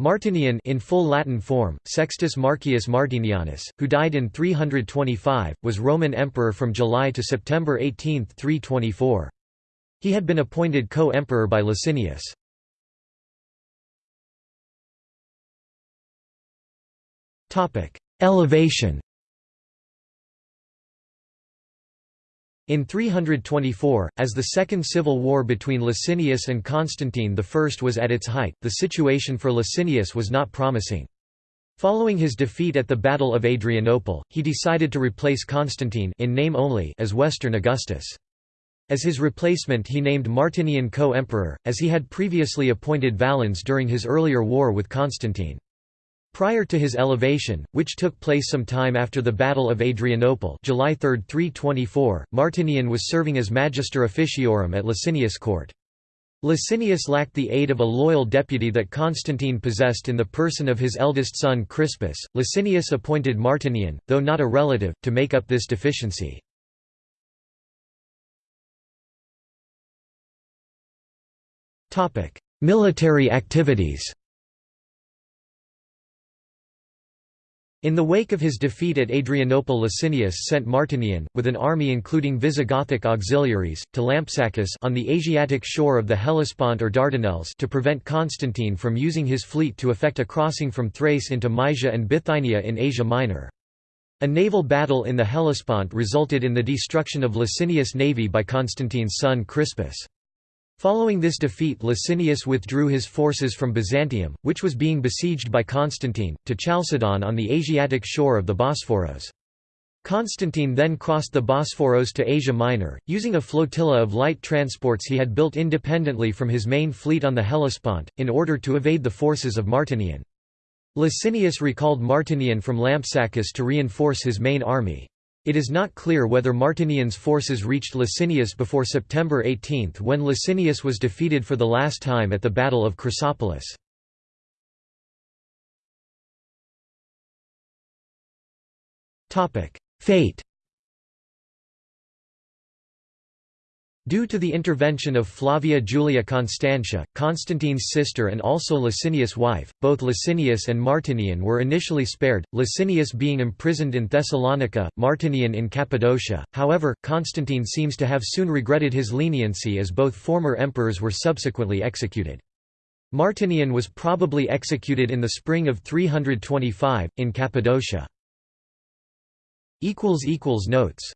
Martinian in full Latin form, Sextus Marcius Martinianus, who died in 325, was Roman emperor from July to September 18, 324. He had been appointed co-emperor by Licinius. Elevation In 324, as the Second Civil War between Licinius and Constantine I was at its height, the situation for Licinius was not promising. Following his defeat at the Battle of Adrianople, he decided to replace Constantine in name only as Western Augustus. As his replacement he named Martinian co-emperor, as he had previously appointed Valens during his earlier war with Constantine. Prior to his elevation, which took place some time after the Battle of Adrianople July 3, 324, Martinian was serving as Magister Officiorum at Licinius' court. Licinius lacked the aid of a loyal deputy that Constantine possessed in the person of his eldest son Crispus. Licinius appointed Martinian, though not a relative, to make up this deficiency. Military activities In the wake of his defeat at Adrianople Licinius sent Martinian, with an army including Visigothic auxiliaries, to Lampsacus on the Asiatic shore of the Hellespont or Dardanelles to prevent Constantine from using his fleet to effect a crossing from Thrace into Mysia and Bithynia in Asia Minor. A naval battle in the Hellespont resulted in the destruction of Licinius' navy by Constantine's son Crispus. Following this defeat Licinius withdrew his forces from Byzantium, which was being besieged by Constantine, to Chalcedon on the Asiatic shore of the Bosphorus. Constantine then crossed the Bosphorus to Asia Minor, using a flotilla of light transports he had built independently from his main fleet on the Hellespont, in order to evade the forces of Martinian. Licinius recalled Martinian from Lampsacus to reinforce his main army. It is not clear whether Martinian's forces reached Licinius before September 18 when Licinius was defeated for the last time at the Battle of Chrysopolis. Fate Due to the intervention of Flavia Julia Constantia, Constantine's sister and also Licinius' wife, both Licinius and Martinian were initially spared, Licinius being imprisoned in Thessalonica, Martinian in Cappadocia, however, Constantine seems to have soon regretted his leniency as both former emperors were subsequently executed. Martinian was probably executed in the spring of 325, in Cappadocia. Notes